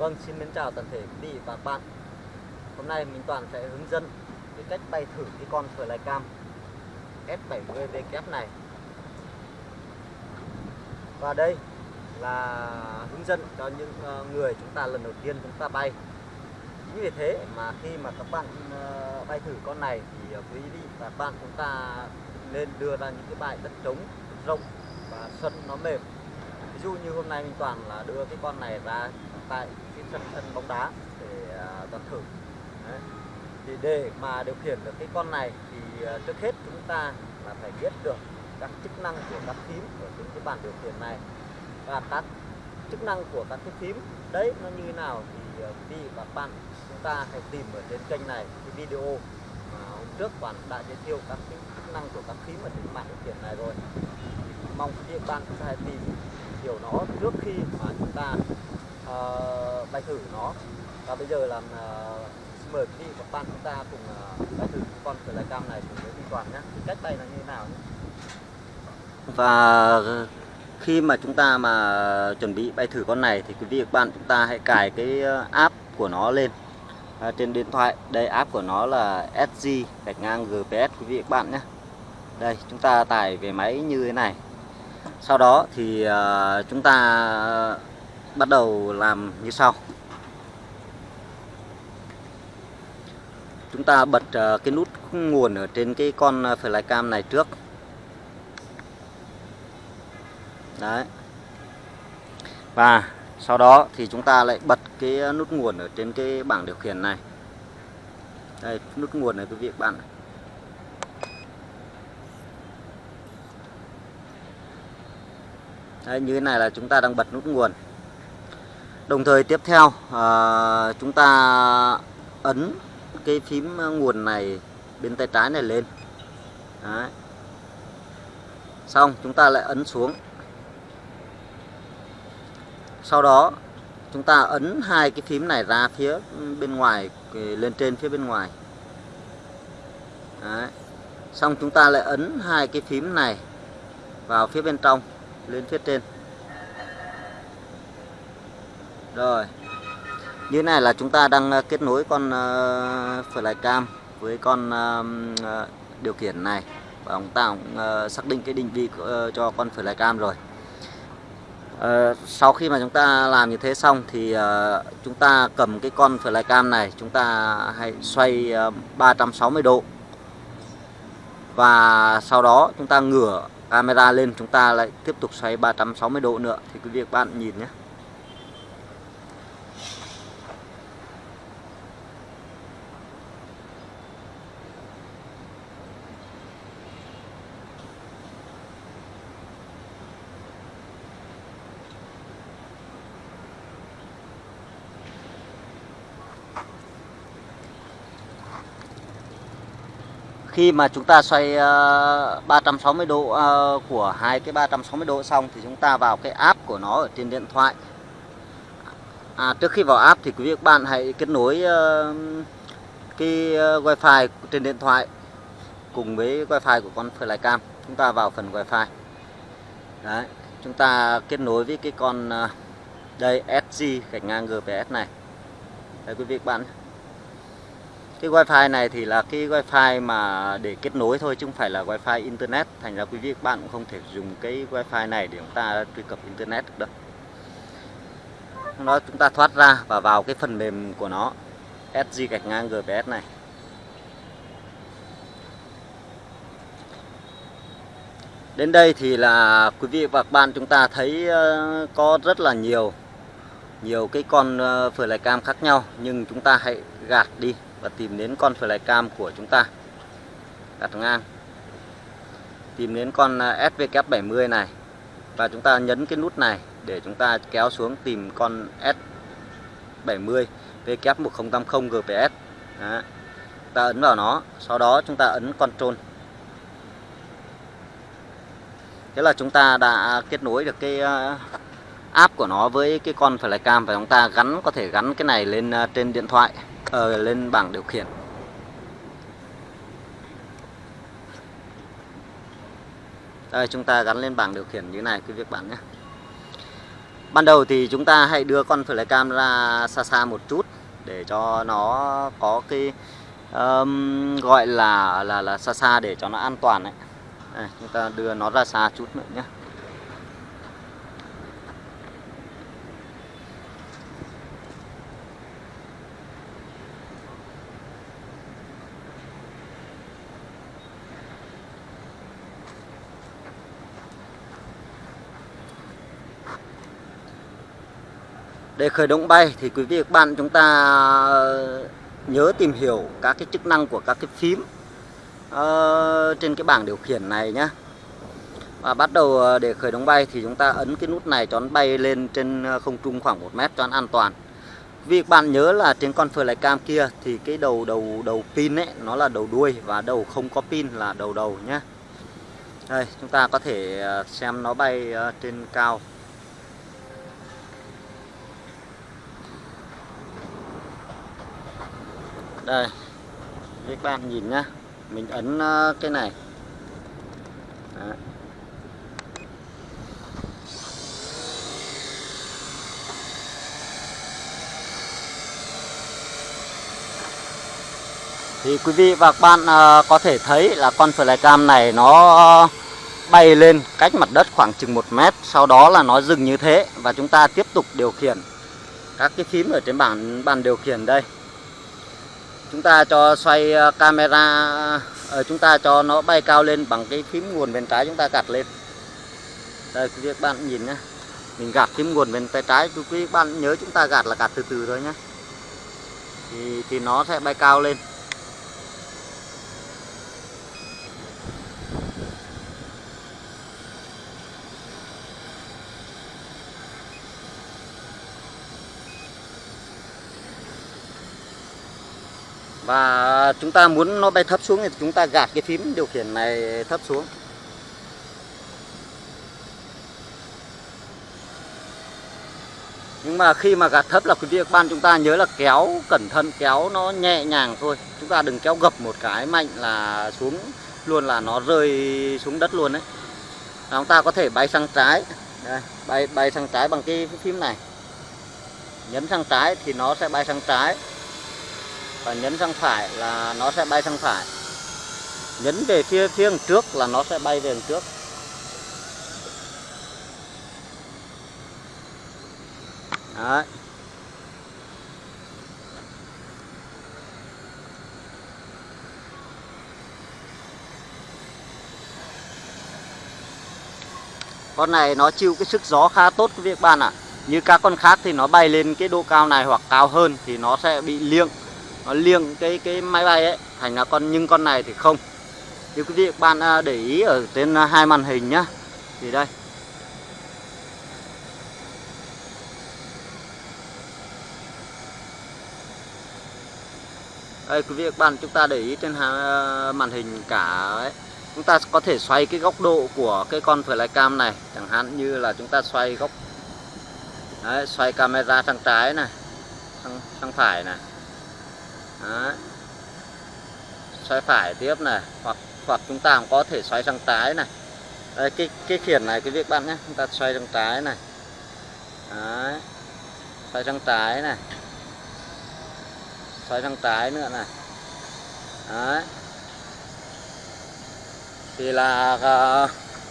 Vâng, xin mến chào toàn thể quý vị và các bạn. Hôm nay mình Toàn sẽ hướng dẫn cái cách bay thử cái con Flycam S70VKF này. Và đây là hướng dẫn cho những ờ, người chúng ta lần đầu tiên chúng ta bay. Chính vì thế mà khi mà các bạn ờ, bay thử con này thì ờ, quý vị và các bạn chúng ta nên đưa ra những cái bãi đất trống rộng và sân nó mềm ví dụ như hôm nay mình toàn là đưa cái con này ra tại sân sân bóng đá để à, toàn thử Đấy. thì để mà điều khiển được cái con này thì à, trước hết chúng ta là phải biết được các chức năng của các phím ở trên cái bàn điều khiển này. Và các chức năng của các cái phím đấy nó như thế nào thì à, quý vị và các bạn chúng ta hãy tìm ở trên kênh này cái video mà hôm trước toàn đã giới thiệu các cái chức năng của các phím ở trên bàn điều khiển này rồi. Mong quý vị các bạn chúng ta hãy tìm hiểu nó trước khi mà chúng ta uh, bài thử nó. Và bây giờ làm uh, xin mời quý vị và các bạn chúng ta cùng uh, bài thử con Flycam này cùng với Minh Toàn nhé. Cách bay là như thế nào nhé? Và khi mà chúng ta mà chuẩn bị bay thử con này thì quý vị và các bạn chúng ta hãy cài cái app của nó lên. À, trên điện thoại. Đây app của nó là SG gạch ngang GPS quý vị và các bạn nhé. Đây chúng ta tải về máy như thế này. Sau đó thì uh, chúng ta bắt đầu làm như sau. Chúng ta bật ờ, cái nút nguồn ở trên cái con ờ, flycam này trước. Đấy. Và sau đó thì chúng ta lại bật cái ờ, nút nguồn ở trên cái bảng điều khiển này. Đây nút nguồn này quý vị bạn này. Đấy, như thế này là chúng ta đang bật nút nguồn đồng thời tiếp theo à, chúng ta ấn cái phím nguồn này bên tay trái này lên Đấy. xong chúng ta lại ấn xuống sau đó chúng ta ấn hai cái phím này ra phía bên ngoài lên trên phía bên ngoài Đấy. xong chúng ta lại ấn hai cái phím này vào phía bên trong lên phía trên rồi. Như này là chúng ta đang ờ, kết nối con ờ, uh, flycam với con uh, điều khiển này. Và chúng ta cũng uh, xác định cái định vị uh, cho con flycam rồi. Uh, sau khi mà chúng ta làm như thế xong thì uh, chúng ta cầm cái con flycam này chúng ta hãy xoay uh, 360 độ. Và sau đó chúng ta ngửa camera lên chúng ta lại tiếp tục xoay 360 độ nữa. Thì quý vị các bạn nhìn nhé. Khi mà chúng ta xoay ờ, uh, 360 độ uh, của hai cái 360 độ xong thì chúng ta vào cái app của nó ở trên điện thoại. À, trước khi vào app thì quý vị các bạn hãy kết nối uh, cái uh, wifi trên điện thoại cùng với wifi của con flycam. Chúng ta vào phần wifi. Đấy chúng ta kết nối với cái con uh, đây SG gạch ngang GPS này. Đây quý vị các bạn cái wifi này thì là cái wifi mà để kết nối thôi, chứ không phải là wifi internet. Thành ra quý vị các bạn cũng không thể dùng cái wifi này để chúng ta truy cập internet được đâu. Nó chúng ta thoát ra và vào cái phần mềm của nó SG gạch ngang GPS này. Đến đây thì là quý vị và các bạn chúng ta thấy ờ, có rất là nhiều nhiều cái con ờ, flycam khác nhau, nhưng chúng ta hãy gạt đi và tìm đến con flycam của chúng ta. Đặt ngang tìm đến con à, SVK70 này. Và chúng ta nhấn cái nút này để chúng ta kéo xuống tìm con S70 VK1080 GPS Đó. ta ấn vào nó, sau đó chúng ta ấn Control. Thế là chúng ta đã kết nối được cái à, app của nó với cái con flycam và chúng ta gắn, có thể gắn cái này lên à, trên điện thoại ở lên bảng điều khiển. Đây chúng ta gắn lên bảng điều khiển như này quý vị các bạn nhé. Ban đầu thì chúng ta hãy đưa con flycam ra xa xa một chút để cho nó có cái um, gọi là là là xa xa để cho nó an toàn đấy chúng ta đưa nó ra xa chút nữa nhé. Để khởi động bay thì quý vị các bạn chúng ta ờ, nhớ tìm hiểu các cái chức năng của các cái phím uh, trên cái bảng điều khiển này nhé và bắt đầu ờ, để khởi động bay thì chúng ta ấn cái nút này cho nó bay lên trên không trung khoảng 1 mét cho nó an toàn. Vì bạn nhớ là trên con phơi lái cam kia thì cái đầu đầu đầu pin ấy nó là đầu đuôi và đầu không có pin là đầu đầu nhé đây chúng ta có thể xem nó bay trên cao. Đây. Các bạn nhìn nhá. Mình ấn ờ, cái này. Đấy. thì quý vị và các bạn ờ, có thể thấy là con flycam này nó bay lên cách mặt đất khoảng chừng 1 mét, sau đó là nó dừng như thế và chúng ta tiếp tục điều khiển các cái phím ở trên bảng, bàn điều khiển đây chúng ta cho xoay ờ, camera ờ, chúng ta cho nó bay cao lên bằng cái phím nguồn bên trái chúng ta gạt lên. Đây, quý vị các bạn nhìn nhé mình gạt phím nguồn bên tay trái. Quý vị các bạn nhớ chúng ta gạt là gạt từ từ thôi nhé thì thì nó sẽ bay cao lên. Và chúng ta muốn nó bay thấp xuống thì chúng ta gạt cái phím điều khiển này thấp xuống. Nhưng mà khi mà gạt thấp là quý vị các bạn chúng ta nhớ là kéo cẩn thận kéo nó nhẹ nhàng thôi. Chúng ta đừng kéo gập một cái mạnh là xuống luôn là nó rơi xuống đất luôn đấy chúng ta có thể bay sang trái. Đây, bay bay sang trái bằng cái phím này. Nhấn sang trái thì nó sẽ bay sang trái và nhấn sang phải là nó sẽ bay sang phải nhấn về phía phía trước là nó sẽ bay về trước Đấy. Con này nó chịu cái sức gió khá tốt các bạn ạ. À. Như các con khác thì nó bay lên cái độ cao này hoặc cao hơn thì nó sẽ bị liêng nó liêng cái cái máy bay ấy thành là con nhưng con này thì không. Nếu quý vị các bạn à, để ý ở trên à, hai màn hình nhá. Thì đây. Đây quý vị các bạn chúng ta để ý trên à, màn hình cả ấy. Chúng ta có thể xoay cái góc độ của cái con flycam này. Chẳng hạn như là chúng ta xoay góc Đấy, xoay camera sang trái này sang, sang phải này. Đấy. xoay phải tiếp này hoặc hoặc chúng ta cũng có thể xoay sang trái này đây cái cái khiển này quý vị bạn nhé chúng ta xoay sang trái này Đấy. xoay sang trái này xoay sang trái nữa này Đấy. thì là uh,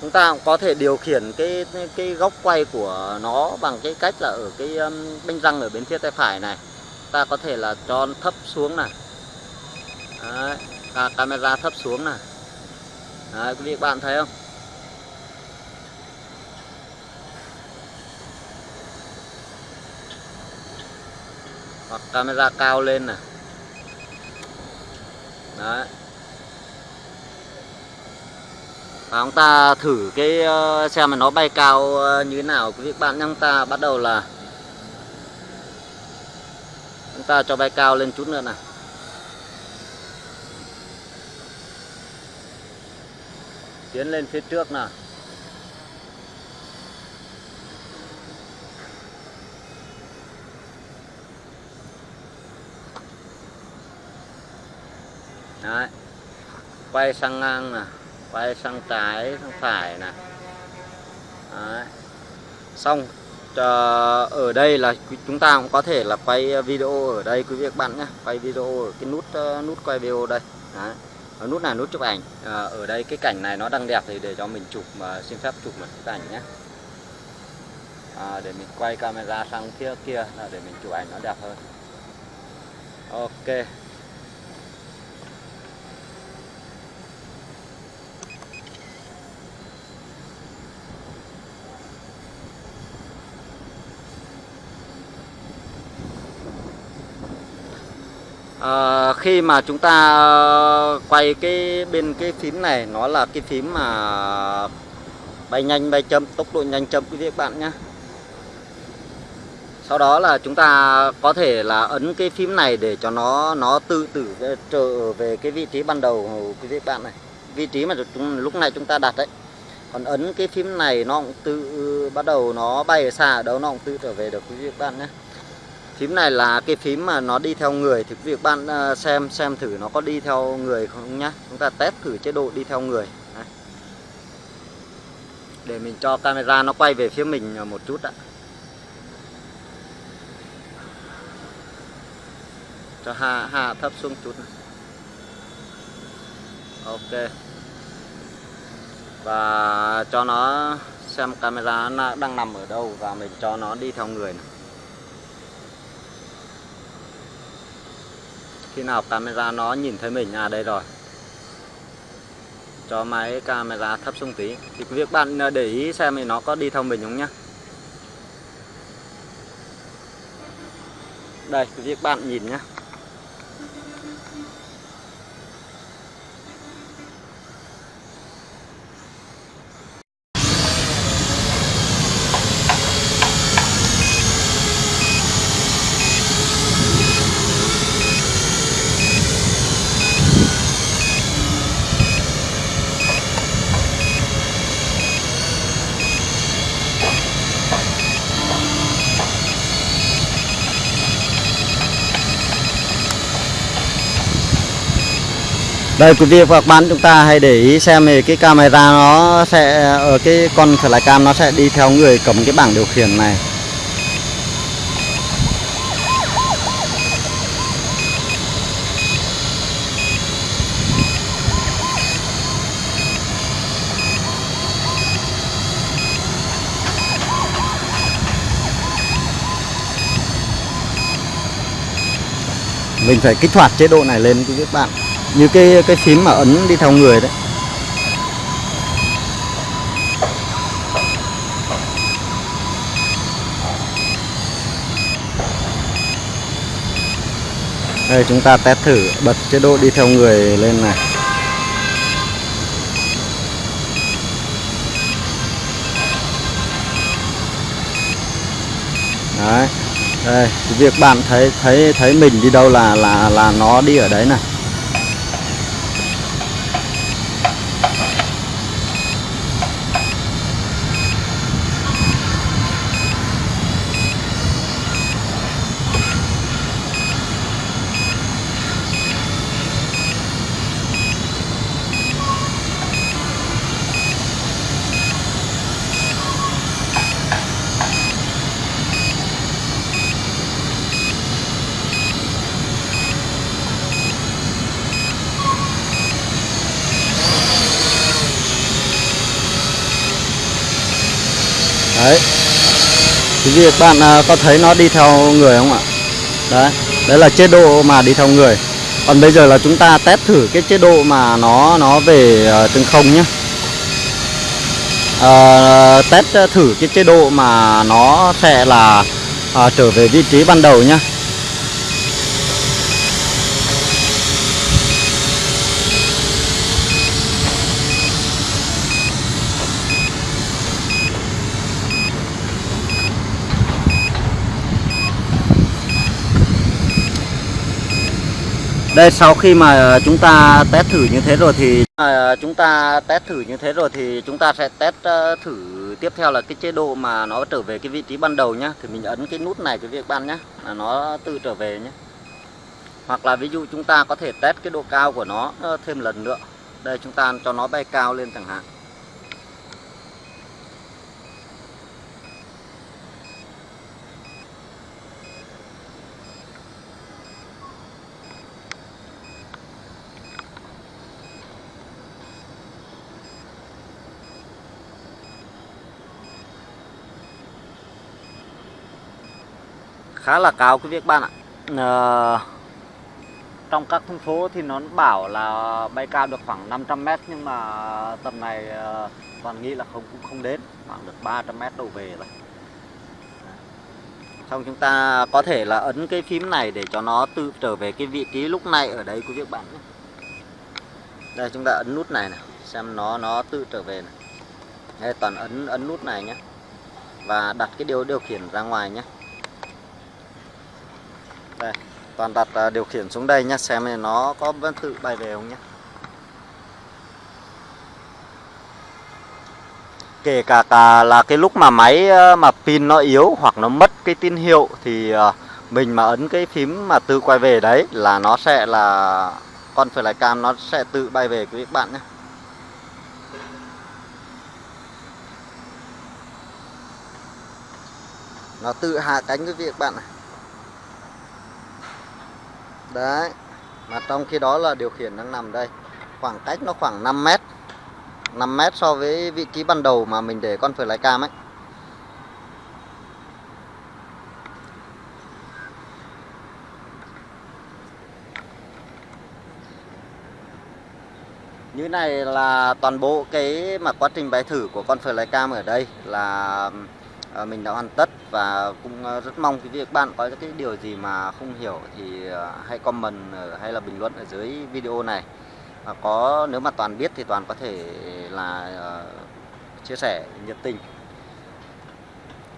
chúng ta cũng có thể điều khiển cái cái góc quay của nó bằng cái cách là ở cái um, bánh răng ở bên phía tay phải này ta có thể là cho thấp xuống này. Đấy, camera thấp xuống này. Đấy, quý vị bạn thấy không? Hoặc camera cao lên này. Đấy. Và chúng ta thử cái ờ, xem mà nó bay cao ờ, như thế nào. Quý vị bạn chúng ta bắt đầu là ta cho bay cao lên chút nữa này tiến lên phía trước nào Đấy. quay sang ngang nè. Quay sang trái, sang phải nè. Đấy. xong. Ờ, ở đây là chúng ta cũng có thể là quay ờ, video ở đây quý vị các bạn nhé. Quay video ở cái nút ờ, nút quay video đây. Đấy. Ở nút này nút chụp ảnh. À, ở đây cái cảnh này nó đang đẹp thì để cho mình chụp mà xin phép chụp một cái ảnh nhé. À, để mình quay camera sang phía kia là để mình chụp ảnh nó đẹp hơn. Ok. À, khi mà chúng ta ờ, quay cái bên cái phím này nó là cái phím mà bay nhanh bay chậm tốc độ nhanh chậm quý vị các bạn nhé sau đó là chúng ta có thể là ấn cái phím này để cho nó nó tự tử trở về cái vị trí ban đầu quý vị các bạn này. Vị trí mà chúng, lúc này chúng ta đặt đấy. Còn ấn cái phím này nó cũng tự bắt đầu nó bay ở xa ở đâu nó cũng tự trở về được quý vị các bạn nhé phím này là cái phím mà nó đi theo người, thì việc bạn ờ, xem xem thử nó có đi theo người không nhá chúng ta test thử chế độ đi theo người Đấy. để mình cho camera nó quay về phía mình ờ, một chút ạ cho hạ hạ thấp xuống chút này. ok và cho nó xem camera nó đang nằm ở đâu và mình cho nó đi theo người này. Khi nào camera nó nhìn thấy mình à đây rồi. Cho máy camera thấp xuống tí. Thì việc bạn à, để ý xem thì nó có đi theo mình không nhá? Đây, việc bạn nhìn nhá. Đây, quý vị và các bạn, chúng ta hãy để ý xem thì cái camera nó sẽ ở cái con flycam nó sẽ đi theo người cầm cái bảng điều khiển này. Mình phải kích hoạt chế độ này lên, quý vị các bạn như cái cái phím mà ấn đi theo người đấy. Đây, chúng ta test thử bật chế độ đi theo người lên này. Đấy, đây việc bạn thấy thấy thấy mình đi đâu là là là nó đi ở đấy này. Đấy. Quý vị bạn à, có thấy nó đi theo người không ạ? Đấy đấy là chế độ mà đi theo người. Còn bây giờ là chúng ta test thử cái chế độ mà nó nó về à, trên từng không nhé à, test thử cái chế độ mà nó sẽ là à, trở về vị trí ban đầu nhé Đây sau khi mà chúng ta test thử như thế rồi thì à, chúng ta test thử như thế rồi thì chúng ta sẽ test ờ, thử tiếp theo là cái chế độ mà nó trở về cái vị trí ban đầu nhá. Thì mình ấn cái nút này cái việc ban nhá là nó tự trở về nhé. Hoặc là ví dụ chúng ta có thể test cái độ cao của nó ờ, thêm lần nữa. Đây chúng ta cho nó bay cao lên chẳng hạn. Khá là cao quý vị các bạn ạ. À, trong các thông số thì nó bảo là bay cao được khoảng 500 mét nhưng mà tầm này ờ, toàn nghĩ là không cũng không đến khoảng được 300 mét đổ về rồi. Xong chúng ta có thể là ấn cái phím này để cho nó tự trở về cái vị trí lúc này ở đây quý vị các bạn nhé. Đây chúng ta ấn nút này này xem nó nó tự trở về này. Đây toàn ấn ấn nút này nhé. Và đặt cái điều điều khiển ra ngoài nhé đây toàn đặt à, điều khiển xuống đây nhé xem này nó có vẫn tự bay về không nhé kể cả, cả là cái lúc mà máy à, mà pin nó yếu hoặc nó mất cái tín hiệu thì à, mình mà ấn cái phím mà tự quay về đấy là nó sẽ là con flycam nó sẽ tự bay về quý vị các bạn nhé nó tự hạ cánh quý vị các bạn này đấy, mà trong khi đó là điều khiển đang nằm đây. Khoảng cách nó khoảng 5 mét. 5 mét so với vị trí ban đầu mà mình để con phơi lái cam ấy. Như này là toàn bộ cái mà quá trình bài thử của con phơi lái cam ở đây là Ờ, mình đã hoàn tất và cũng ờ, rất mong quý vị các bạn có cái điều gì mà không hiểu thì ờ, hãy comment hay là bình luận ở dưới video này và có nếu mà toàn biết thì toàn có thể là chia sẻ nhiệt tình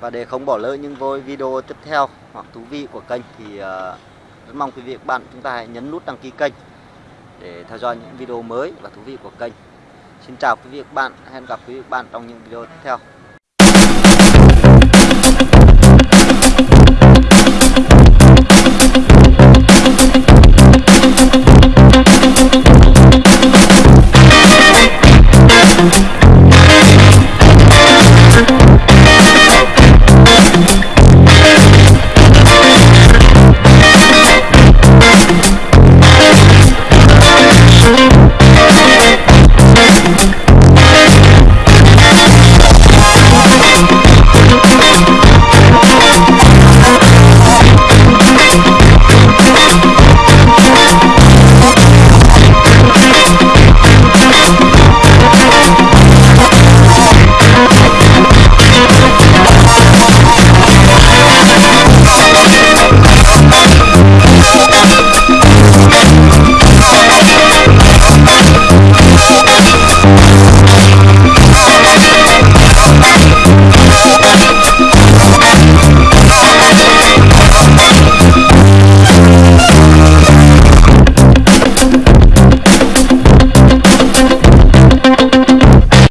và để không bỏ lỡ những video tiếp theo hoặc thú vị của kênh thì rất mong quý vị các bạn chúng ta hãy nhấn nút đăng ký kênh để theo dõi những video mới và thú vị của kênh. Xin chào quý vị các bạn, hẹn gặp quý vị các bạn trong những video tiếp theo. Okay, okay, okay.